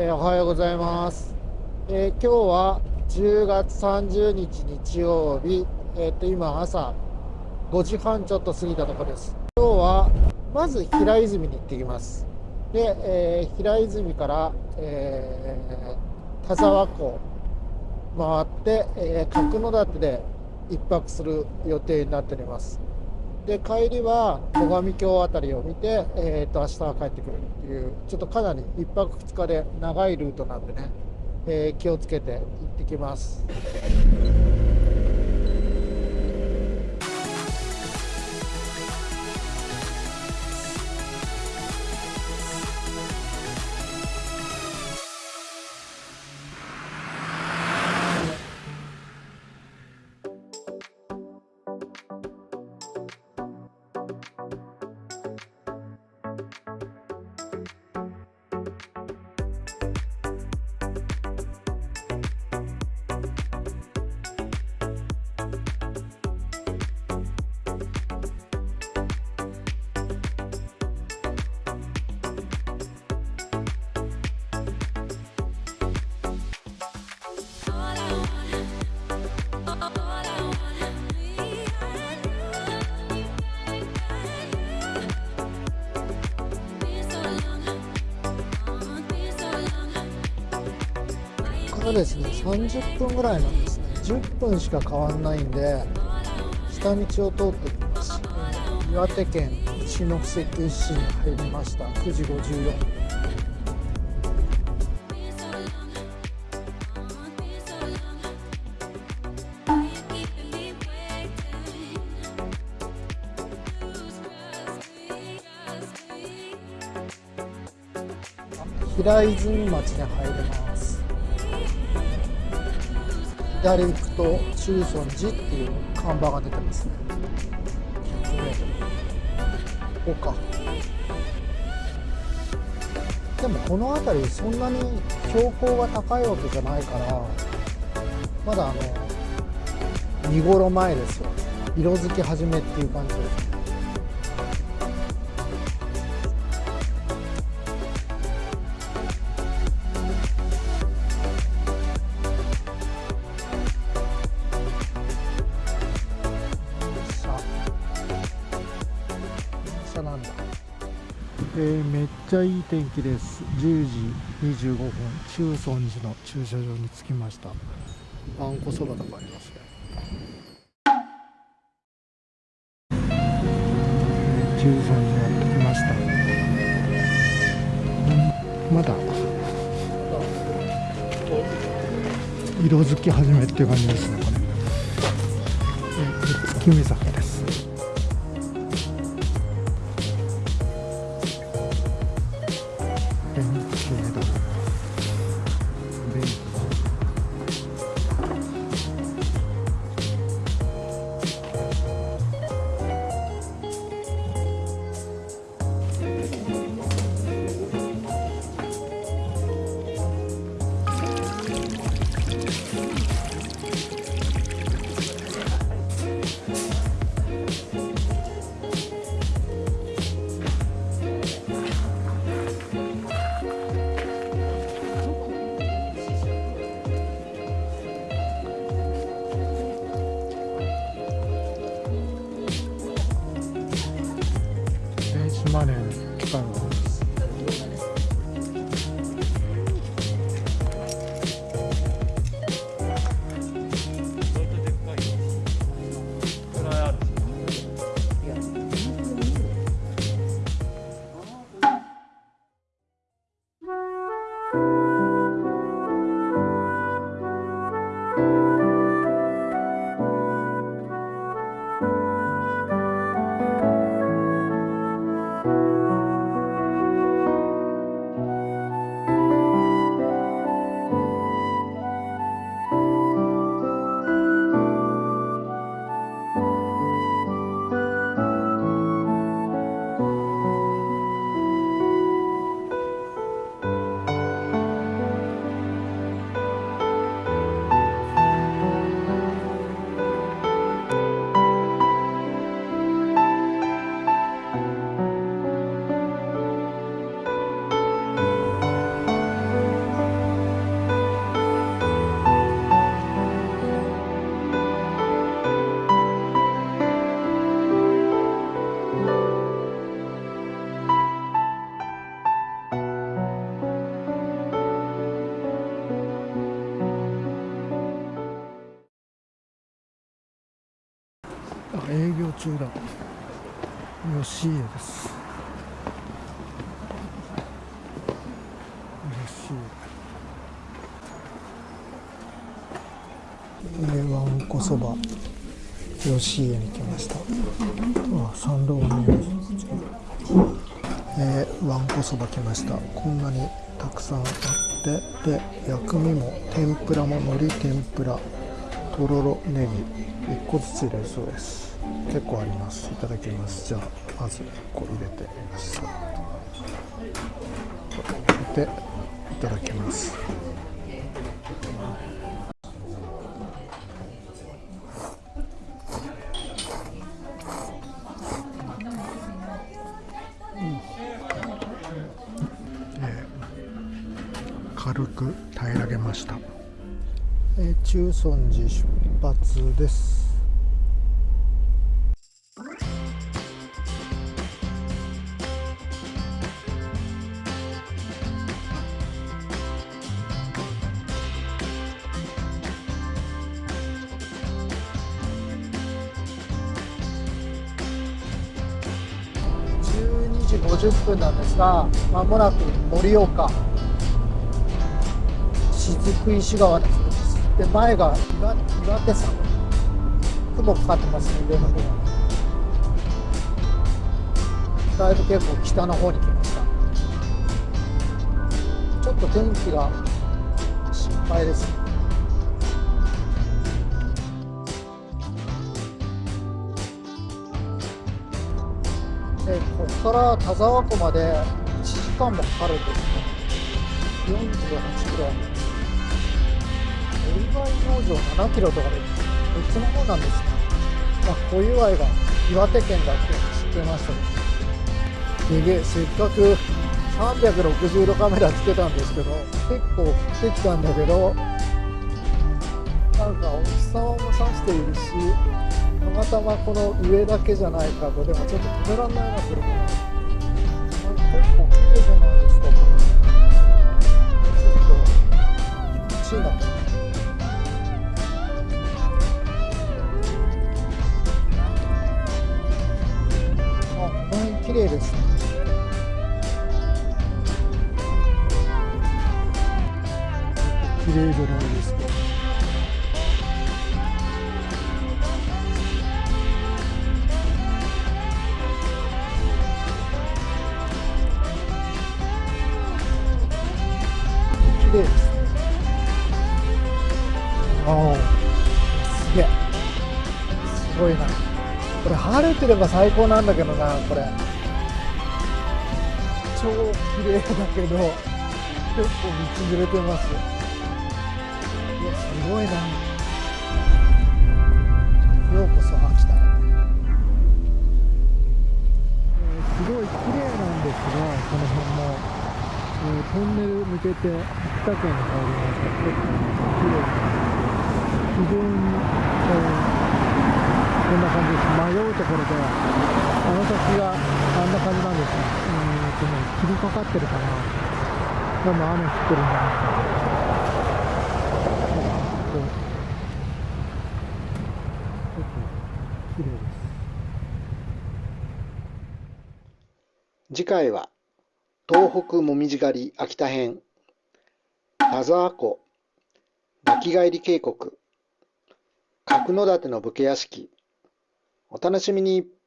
えー、おはようございます、えー、今日は10月30日日曜日、えー、と今朝5時半ちょっと過ぎたところです。今日はまず平泉に行ってきます。で、えー、平泉から、えー、田沢湖回って、えー、角館で1泊する予定になっております。で帰りは最上峡辺りを見て、えーと、明日は帰ってくるっていうちょっとかなり1泊2日で長いルートなんでね、えー、気をつけて行ってきます。がですね。30分ぐらいなんですね。10分しか変わんないんで下道を通ってきます。岩手県一関市に入りました。9時54分平泉町に入ります。左行くと中尊寺っていう看板が出てますね。ここ。かでもこの辺りそんなに標高が高いわけじゃないからまだあの見頃前ですよ。色づき始めっていう感じです。えー、めっちゃいい天気です。10時25分。中尊寺の駐車場に着きました。あんこそばとかありますね。中尊寺やってきました。まだ色づき始めっていう感じですね。これ、えー、月見坂 3만엔 기간으로 営業中だ。吉家です。吉家わんこそば。吉家に来ました。あ参道が見ええー、わんこそば来ました。こんなにたくさんあって。で薬味も天ぷらも海苔天ぷら。とろろネギ1個ずつ入れるそうです。結構あります。いただきます。じゃあまず1個入れてみます。でいただきます。軽く平らげました。え、中尊寺出発です。12時50分なんですがまもなく盛岡。雫石川です。で前が岩岩手山。雲かかってますね上の方はだいぶ結構北の方に来ました。ちょっと天気が心配ですね。でここから田沢湖まで1時間もかかるんですね。48キロ。お祝い農場7キロとかでこっちの方なんですね。まあ、小祝いが岩手県だって知ってましたけど。で、せっかく360度カメラつけたんですけど、結構降ってきたんだけど、なんかお日様もさしているし、たまたまこの上だけじゃないかと、でもちょっと止めらんないな、これも。結構綺麗じゃない？いな。これ晴れてれば最高なんだけどな、これ。超綺麗だけど結構道ずれてます。いやすごいな。ようこそ秋田へ、えー、すごい綺麗なんですがこの辺も、えー、トンネル抜けて秋田県に入りました。結構綺麗な。非常に、えー、こんな感じです迷うところであの先があんな感じなんですね、うんとね、霧かかってるかな。多分雨降ってるんじゃないかな。こう。ちょっと、綺麗です。次回は、東北もみじ狩り秋田編、田沢湖、泣き返り渓谷、角館の武家屋敷、お楽しみに。